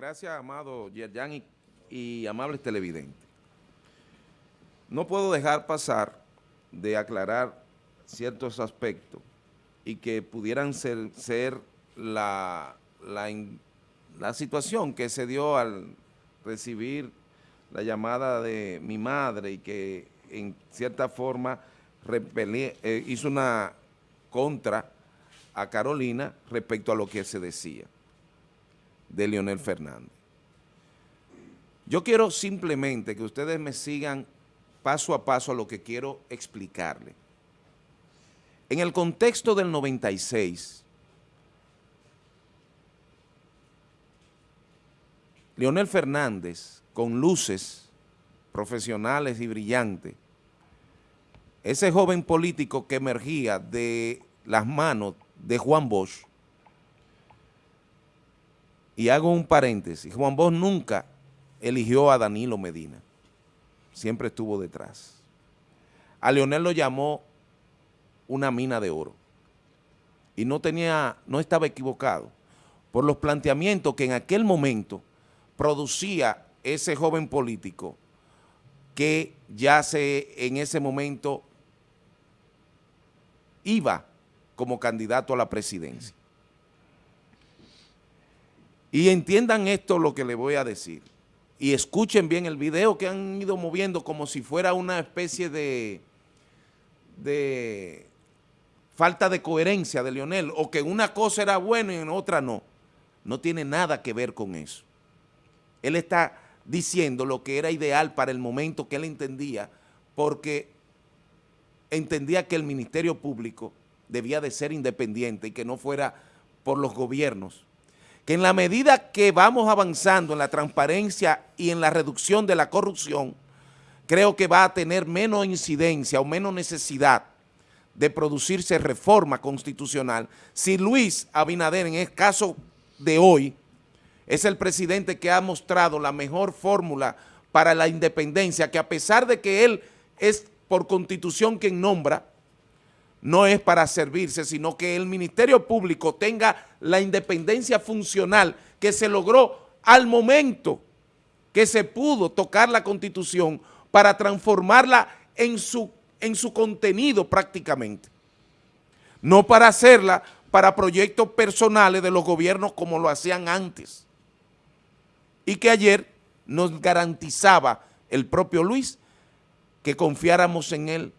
gracias, amado Yerjan y, amables televidentes. No puedo dejar pasar de aclarar ciertos aspectos y que pudieran ser, la situación que se dio al recibir la llamada de mi madre y que en cierta forma eh, hizo una contra a Carolina respecto a lo que se decía de Leonel Fernández. Yo quiero simplemente que ustedes me sigan paso a paso a lo que quiero explicarle. En el contexto del 96, Leonel Fernández, con luces profesionales y brillantes, ese joven político que emergía de las manos de Juan Bosch, y hago un paréntesis, Juan Bosch nunca eligió a Danilo Medina, siempre estuvo detrás. A Leonel lo llamó una mina de oro y no tenía, no estaba equivocado por los planteamientos que en aquel momento producía ese joven político que ya se en ese momento iba como candidato a la presidencia. Y entiendan esto lo que le voy a decir. Y escuchen bien el video que han ido moviendo como si fuera una especie de, de falta de coherencia de Leonel, o que una cosa era buena y en otra no. No tiene nada que ver con eso. Él está diciendo lo que era ideal para el momento que él entendía, porque entendía que el Ministerio Público debía de ser independiente y que no fuera por los gobiernos que en la medida que vamos avanzando en la transparencia y en la reducción de la corrupción, creo que va a tener menos incidencia o menos necesidad de producirse reforma constitucional si Luis Abinader, en el caso de hoy, es el presidente que ha mostrado la mejor fórmula para la independencia, que a pesar de que él es por constitución quien nombra, no es para servirse, sino que el Ministerio Público tenga la independencia funcional que se logró al momento que se pudo tocar la Constitución para transformarla en su, en su contenido prácticamente. No para hacerla para proyectos personales de los gobiernos como lo hacían antes. Y que ayer nos garantizaba el propio Luis que confiáramos en él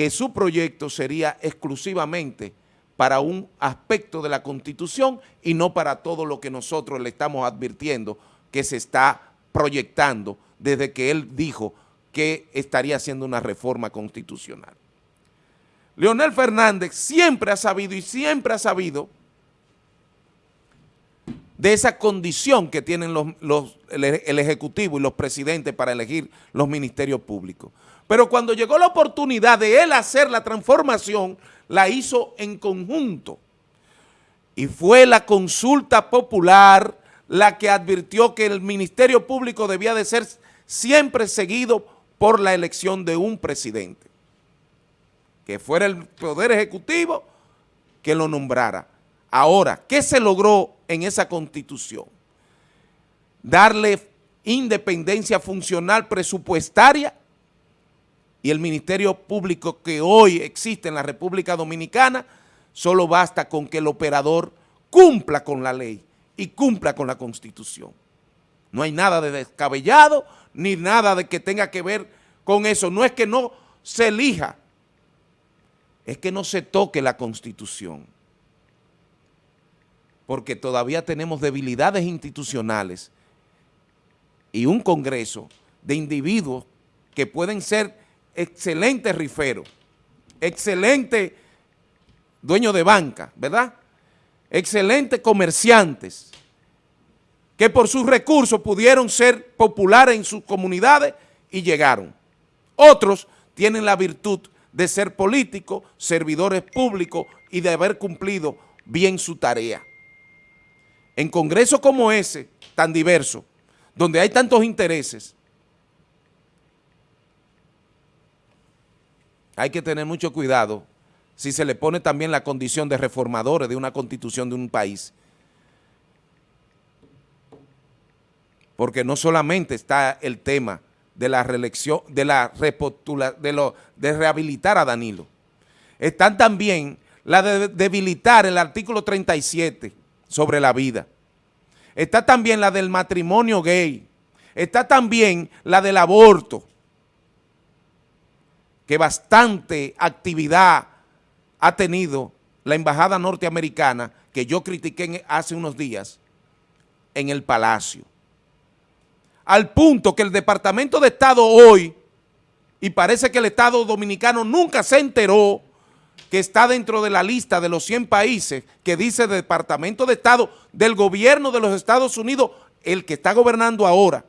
que su proyecto sería exclusivamente para un aspecto de la Constitución y no para todo lo que nosotros le estamos advirtiendo que se está proyectando desde que él dijo que estaría haciendo una reforma constitucional. Leonel Fernández siempre ha sabido y siempre ha sabido de esa condición que tienen los, el Ejecutivo y los presidentes para elegir los ministerios públicos. Pero cuando llegó la oportunidad de él hacer la transformación, la hizo en conjunto. Y fue la consulta popular la que advirtió que el Ministerio Público debía de ser siempre seguido por la elección de un presidente. Que fuera el Poder Ejecutivo que lo nombrara. Ahora, ¿qué se logró en esa Constitución? Darle independencia funcional presupuestaria y el Ministerio Público que hoy existe en la República Dominicana, solo basta con que el operador cumpla con la ley y cumpla con la Constitución. No hay nada de descabellado ni nada de que tenga que ver con eso. No es que no se elija, es que no se toque la Constitución. Porque todavía tenemos debilidades institucionales y un Congreso de individuos que pueden ser excelente rifero, excelente dueño de banca, ¿verdad? Excelentes comerciantes que por sus recursos pudieron ser populares en sus comunidades y llegaron. Otros tienen la virtud de ser políticos, servidores públicos y de haber cumplido bien su tarea. En congresos como ese, tan diverso, donde hay tantos intereses, hay que tener mucho cuidado si se le pone también la condición de reformadores de una constitución de un país. porque no solamente está el tema de la reelección, de la de, lo, de rehabilitar a Danilo, están también la de debilitar el artículo 37 sobre la vida, está también la del matrimonio gay, está también la del aborto, que bastante actividad ha tenido la embajada norteamericana, que yo critiqué hace unos días, en el Palacio. Al punto que el Departamento de Estado hoy, y parece que el Estado Dominicano nunca se enteró que está dentro de la lista de los 100 países que dice el Departamento de Estado del gobierno de los Estados Unidos, el que está gobernando ahora,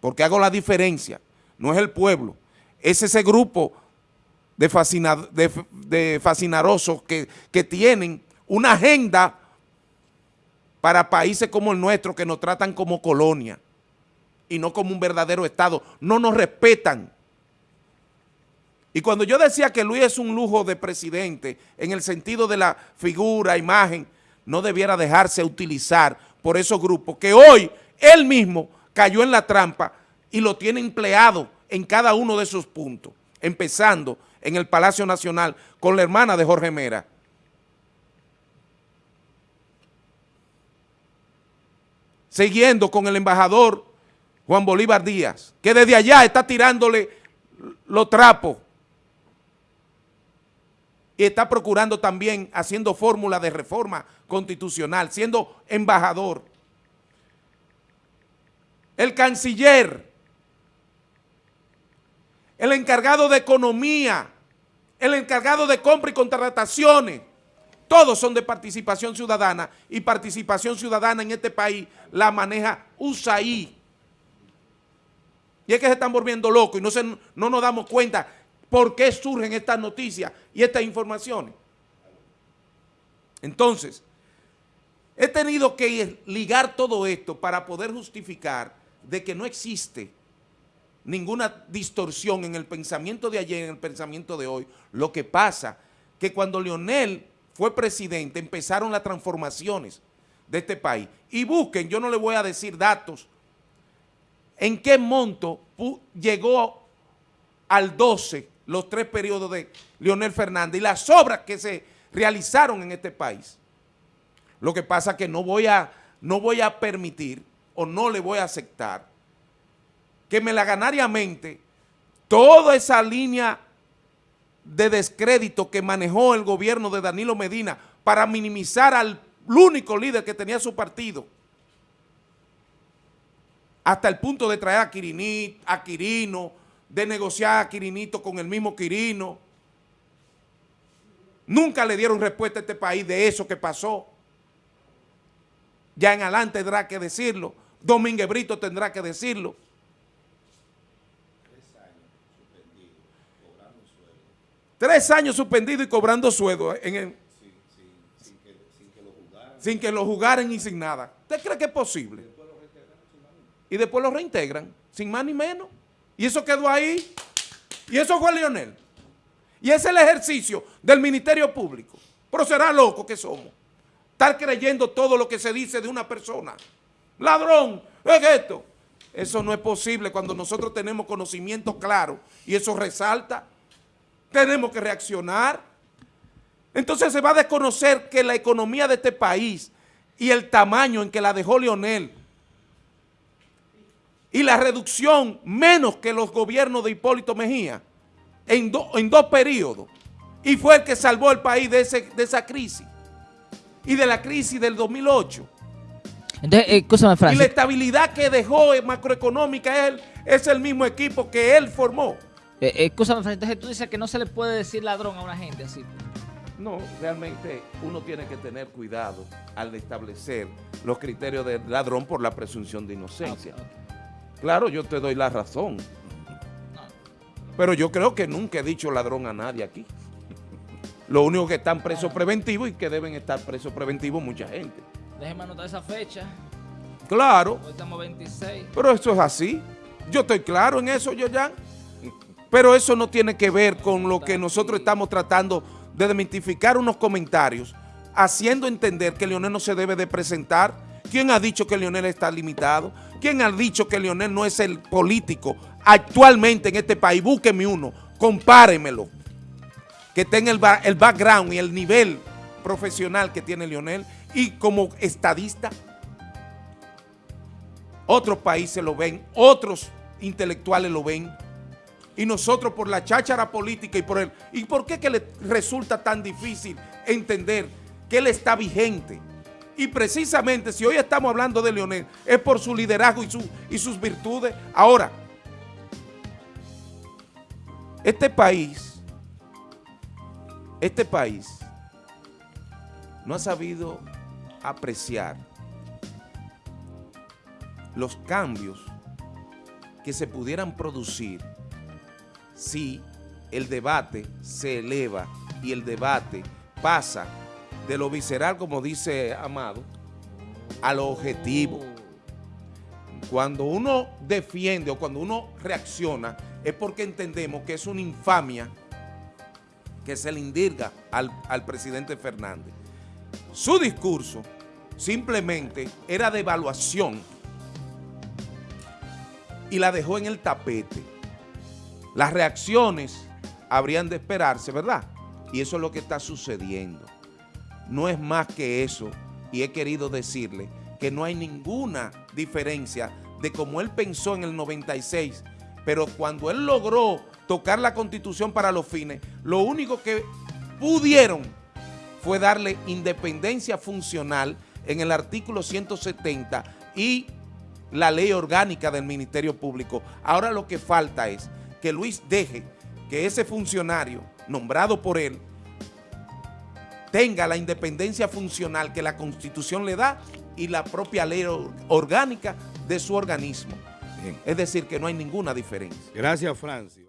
porque hago la diferencia, no es el pueblo, es ese grupo de, de, fascinarosos que, que tienen una agenda para países como el nuestro que nos tratan como colonia y no como un verdadero Estado, no nos respetan. Y cuando yo decía que Luis es un lujo de presidente, en el sentido de la figura, imagen, no debiera dejarse utilizar por esos grupos que hoy él mismo cayó en la trampa y lo tiene empleado en cada uno de esos puntos, empezando en el Palacio Nacional con la hermana de Jorge Mera. Siguiendo con el embajador Juan Bolívar Díaz, que desde allá está tirándole los trapos y está procurando también, haciendo fórmula de reforma constitucional, siendo embajador. El canciller, el encargado de economía, el encargado de compra y contrataciones, todos son de participación ciudadana y participación ciudadana en este país la maneja USAID. Y es que se están volviendo locos y no, se, no nos damos cuenta por qué surgen estas noticias y estas informaciones. Entonces, he tenido que ligar todo esto para poder justificar de que no existe ninguna distorsión en el pensamiento de ayer, en el pensamiento de hoy. Lo que pasa que cuando Leonel fue presidente empezaron las transformaciones de este país. Y busquen, yo no le voy a decir datos, en qué monto llegó al 12 los tres periodos de Leonel Fernández y las obras que se realizaron en este país. Lo que pasa que no voy a, no voy a permitir o no le voy a aceptar que melaganariamente toda esa línea de descrédito que manejó el gobierno de Danilo Medina para minimizar al único líder que tenía su partido, hasta el punto de traer a, a Quirino, de negociar a Quirinito con el mismo Quirino. Nunca le dieron respuesta a este país de eso que pasó. Ya en adelante tendrá que decirlo. Domínguez Brito tendrá que decirlo. Tres años suspendido y cobrando sueldo. Sin, que, lo jugaran. Sin que lo jugaran y sin nada. ¿Usted cree que es posible? Y después lo reintegran, sin más ni menos. Y eso quedó ahí. Y eso fue Lionel. Y es el ejercicio del Ministerio Público. Pero será loco que somos. Estar creyendo todo lo que se dice de una persona. Ladrón, es esto. Eso no es posible cuando nosotros tenemos conocimiento claro y eso resalta tenemos que reaccionar. Entonces se va a desconocer que la economía de este país y el tamaño en que la dejó Lionel y la reducción menos que los gobiernos de Hipólito Mejía en, en dos periodos y fue el que salvó el país de, ese, de esa crisis y de la crisis del 2008. Entonces, eh, y la estabilidad que dejó macroeconómica es es el mismo equipo que él formó. Eh, eh, escúchame, entonces tú dices que no se le puede decir ladrón a una gente así. No, realmente uno tiene que tener cuidado al establecer los criterios de ladrón por la presunción de inocencia. Claro, yo te doy la razón. Pero yo creo que nunca he dicho ladrón a nadie aquí. Lo único que están presos preventivos y que deben estar presos preventivos mucha gente. Déjeme anotar esa fecha. Claro. Hoy estamos 26. Pero eso es así. Yo estoy claro en eso, Yoyan. Pero eso no tiene que ver con lo que nosotros estamos tratando de desmitificar unos comentarios, haciendo entender que Leonel no se debe de presentar, ¿quién ha dicho que Leonel está limitado? ¿Quién ha dicho que Leonel no es el político actualmente en este país? Búsqueme uno, compáremelo, que tenga el, el background y el nivel profesional que tiene Leonel y como estadista. Otros países lo ven, otros intelectuales lo ven, y nosotros por la cháchara política y por él. ¿Y por qué que le resulta tan difícil entender que él está vigente? Y precisamente si hoy estamos hablando de Leonel es por su liderazgo y, su, y sus virtudes. Ahora, este país, este país no ha sabido apreciar los cambios que se pudieran producir si el debate se eleva y el debate pasa de lo visceral, como dice Amado, a lo objetivo. Cuando uno defiende o cuando uno reacciona es porque entendemos que es una infamia que se le indirga al, al presidente Fernández. Su discurso simplemente era de evaluación y la dejó en el tapete. Las reacciones habrían de esperarse, ¿verdad? Y eso es lo que está sucediendo. No es más que eso, y he querido decirle que no hay ninguna diferencia de cómo él pensó en el 96, pero cuando él logró tocar la Constitución para los fines, lo único que pudieron fue darle independencia funcional en el artículo 170 y la ley orgánica del Ministerio Público. Ahora lo que falta es que Luis deje que ese funcionario nombrado por él tenga la independencia funcional que la Constitución le da y la propia ley orgánica de su organismo. Es decir, que no hay ninguna diferencia. Gracias, Francis.